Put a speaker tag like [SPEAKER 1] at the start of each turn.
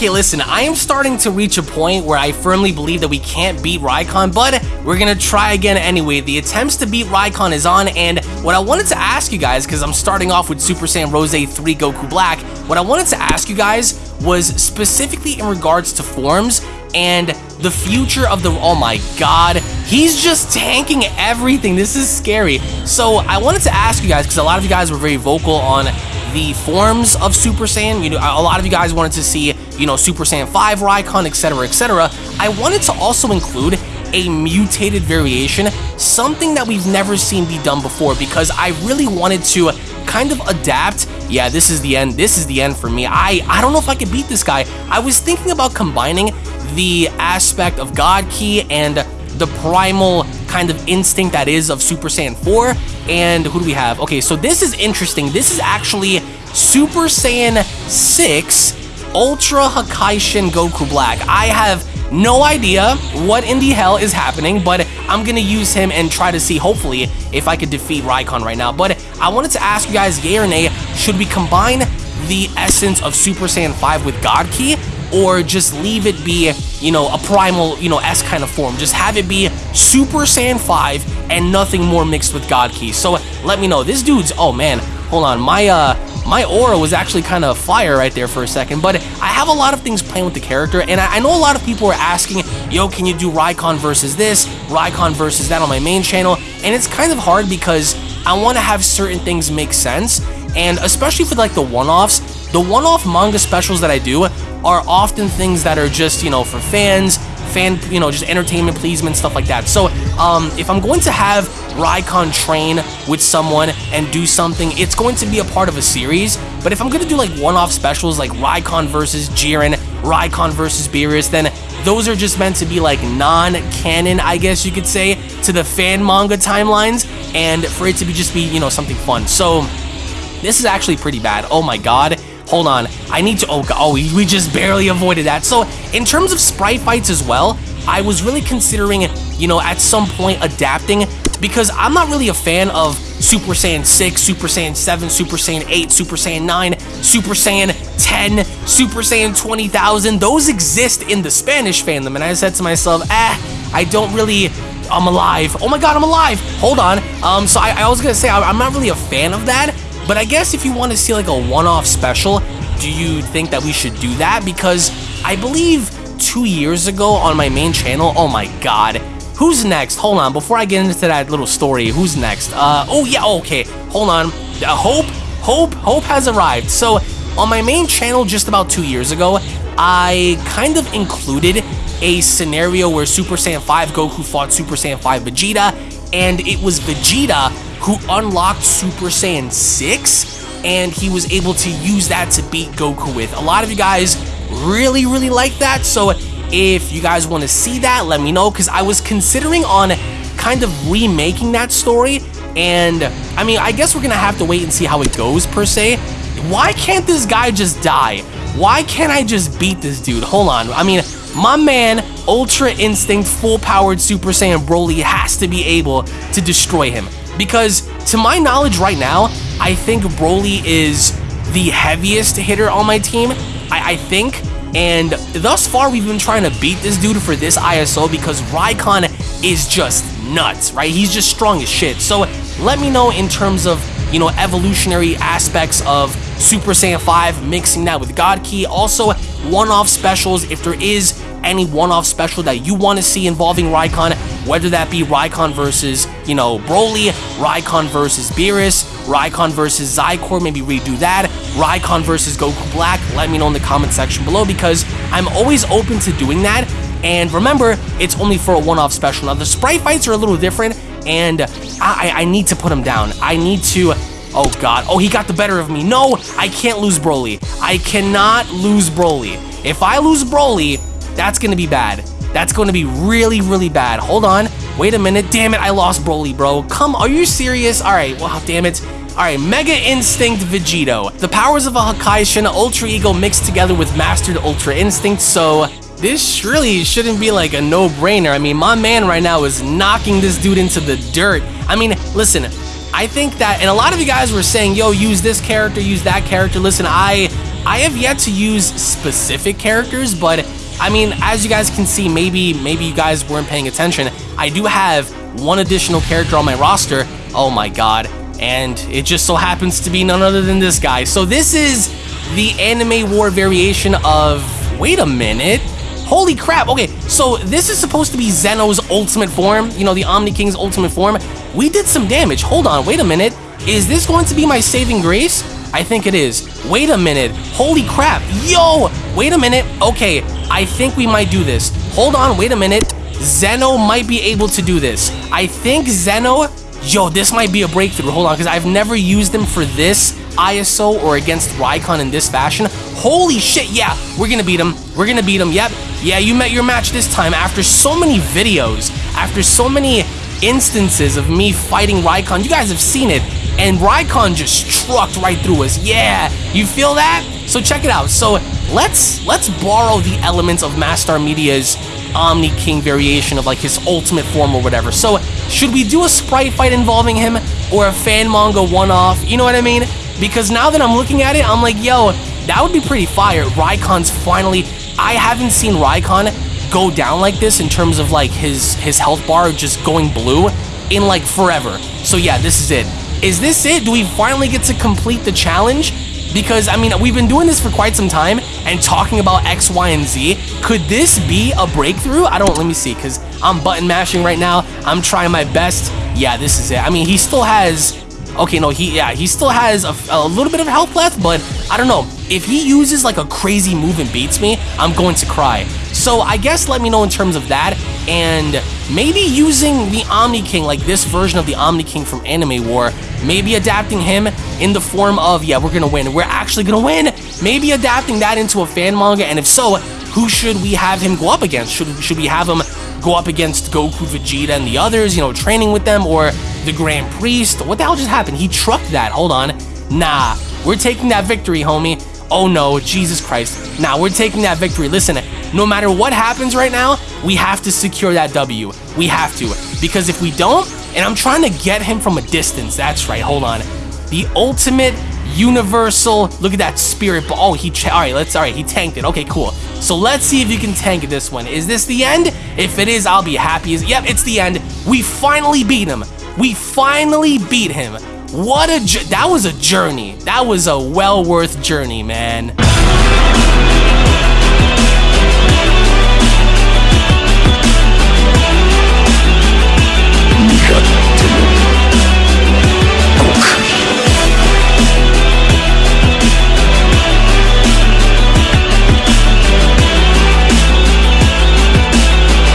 [SPEAKER 1] Okay, listen, I am starting to reach a point where I firmly believe that we can't beat Rykon, but we're gonna try again anyway. The attempts to beat Rykon is on, and what I wanted to ask you guys, because I'm starting off with Super Saiyan Rose 3 Goku Black, what I wanted to ask you guys was specifically in regards to forms and the future of the oh my god he's just tanking everything. This is scary. So i wanted to ask you guys because a lot of you guys were very vocal on the forms of super saiyan. You know a lot of you guys wanted to see you know super saiyan 5 raikon etc etc i wanted to also include a mutated variation something that we've never seen be done before because i really wanted to kind of adapt yeah this is the end this is the end for me i i don't know if i could beat this guy i was thinking about combining the aspect of God Ki and the primal kind of instinct that is of Super Saiyan 4. And who do we have? Okay, so this is interesting. This is actually Super Saiyan 6 Ultra Hakaishin Goku Black. I have no idea what in the hell is happening, but I'm gonna use him and try to see, hopefully, if I could defeat Raikon right now. But I wanted to ask you guys, yay or nay, should we combine the essence of Super Saiyan 5 with God Ki? or just leave it be, you know, a primal, you know, S kind of form. Just have it be Super Saiyan 5 and nothing more mixed with God Ki. So let me know. This dude's, oh man, hold on. My, uh, my aura was actually kind of fire right there for a second, but I have a lot of things playing with the character, and I, I know a lot of people are asking, yo, can you do Raikon versus this, Raikon versus that on my main channel, and it's kind of hard because I want to have certain things make sense, and especially for like the one-offs, the one-off manga specials that I do are often things that are just, you know, for fans, fan, you know, just entertainment pleasement, stuff like that. So, um, if I'm going to have Raikon train with someone and do something, it's going to be a part of a series. But if I'm going to do like one-off specials like Raikon versus Jiren, Raikon versus Beerus, then those are just meant to be like non-canon, I guess you could say, to the fan manga timelines, and for it to be just be, you know, something fun. So, this is actually pretty bad. Oh my god. Hold on. I need to... Oh, oh, we just barely avoided that. So, in terms of sprite fights as well, I was really considering, you know, at some point adapting because I'm not really a fan of Super Saiyan 6, Super Saiyan 7, Super Saiyan 8, Super Saiyan 9, Super Saiyan 10, Super Saiyan 20,000. Those exist in the Spanish fandom, and I said to myself, eh, I don't really... I'm alive. Oh my god, I'm alive. Hold on. Um, so I, I was gonna say, I'm not really a fan of that, but I guess if you want to see like a one-off special, do you think that we should do that? Because I believe two years ago on my main channel, oh my god, who's next? Hold on, before I get into that little story, who's next? Uh, oh yeah, okay, hold on. Uh, Hope, Hope, Hope has arrived. So on my main channel just about two years ago, I kind of included a scenario where Super Saiyan 5 Goku fought Super Saiyan 5 Vegeta, and it was Vegeta who unlocked Super Saiyan 6 and he was able to use that to beat Goku with. A lot of you guys really, really like that, so if you guys want to see that, let me know, because I was considering on kind of remaking that story, and I mean, I guess we're going to have to wait and see how it goes, per se. Why can't this guy just die? Why can't I just beat this dude? Hold on, I mean, my man, Ultra Instinct, full-powered Super Saiyan Broly has to be able to destroy him. Because to my knowledge right now, I think Broly is the heaviest hitter on my team. I, I think. And thus far, we've been trying to beat this dude for this ISO because Rykon is just nuts, right? He's just strong as shit. So let me know in terms of, you know, evolutionary aspects of Super Saiyan 5, mixing that with God Ki. Also, one-off specials, if there is any one-off special that you want to see involving Rykon, whether that be Rykon versus, you know, Broly, Rykon versus Beerus, Raikon versus Xicor, maybe redo that, Raikon versus Goku Black, let me know in the comment section below because I'm always open to doing that. And remember, it's only for a one-off special. Now, the sprite fights are a little different, and I, I need to put him down. I need to... Oh, God. Oh, he got the better of me. No, I can't lose Broly. I cannot lose Broly. If I lose Broly, that's going to be bad. That's going to be really, really bad. Hold on. Wait a minute. Damn it, I lost Broly, bro. Come, are you serious? All right, wow, damn it. All right, Mega Instinct Vegito. The powers of a Hakaishin Ultra Ego mixed together with Mastered Ultra Instinct, so this really shouldn't be like a no-brainer. I mean, my man right now is knocking this dude into the dirt. I mean, listen, I think that, and a lot of you guys were saying, yo, use this character, use that character. Listen, I I have yet to use specific characters, but I mean, as you guys can see, maybe maybe you guys weren't paying attention. I do have one additional character on my roster. Oh my god. And it just so happens to be none other than this guy. So this is the anime war variation of... Wait a minute. Holy crap. Okay, so this is supposed to be Zeno's ultimate form. You know, the Omni King's ultimate form. We did some damage. Hold on, wait a minute. Is this going to be my saving grace? I think it is. Wait a minute. Holy crap. Yo! Wait a minute. Okay, I think we might do this. Hold on, wait a minute. Zeno might be able to do this. I think Zeno... Yo, this might be a breakthrough. Hold on, because I've never used them for this ISO or against Raikon in this fashion. Holy shit, yeah, we're gonna beat him. We're gonna beat him, yep. Yeah, you met your match this time after so many videos, after so many instances of me fighting Raikon. You guys have seen it, and Raikon just trucked right through us. Yeah, you feel that? So check it out. So let's let's borrow the elements of Mastar Media's Omni King variation of like his ultimate form or whatever. So should we do a sprite fight involving him or a fan manga one-off? You know what I mean? Because now that I'm looking at it, I'm like, yo, that would be pretty fire. Raikon's finally... I haven't seen Raikon go down like this in terms of like his, his health bar just going blue in like forever. So yeah, this is it. Is this it? Do we finally get to complete the challenge? Because, I mean, we've been doing this for quite some time and talking about X, Y, and Z. Could this be a breakthrough? I don't, let me see, because I'm button mashing right now. I'm trying my best. Yeah, this is it. I mean, he still has, okay, no, he, yeah, he still has a, a little bit of health left, but I don't know. If he uses like a crazy move and beats me, I'm going to cry. So I guess let me know in terms of that, and maybe using the Omni King, like this version of the Omni King from Anime War, maybe adapting him in the form of, yeah, we're gonna win, we're actually gonna win, maybe adapting that into a fan manga, and if so, who should we have him go up against? Should, should we have him go up against Goku, Vegeta, and the others, you know, training with them, or the Grand Priest? What the hell just happened? He trucked that, hold on. Nah, we're taking that victory, homie. Oh no, Jesus Christ. Nah, we're taking that victory. Listen, no matter what happens right now, we have to secure that W. We have to. Because if we don't, and I'm trying to get him from a distance, that's right, hold on. The ultimate universal, look at that spirit, oh, he, all right, let's, all right, he tanked it, okay, cool. So let's see if you can tank this one. Is this the end? If it is, I'll be happy yep, it's the end. We finally beat him. We finally beat him. What a, that was a journey. That was a well worth journey, man.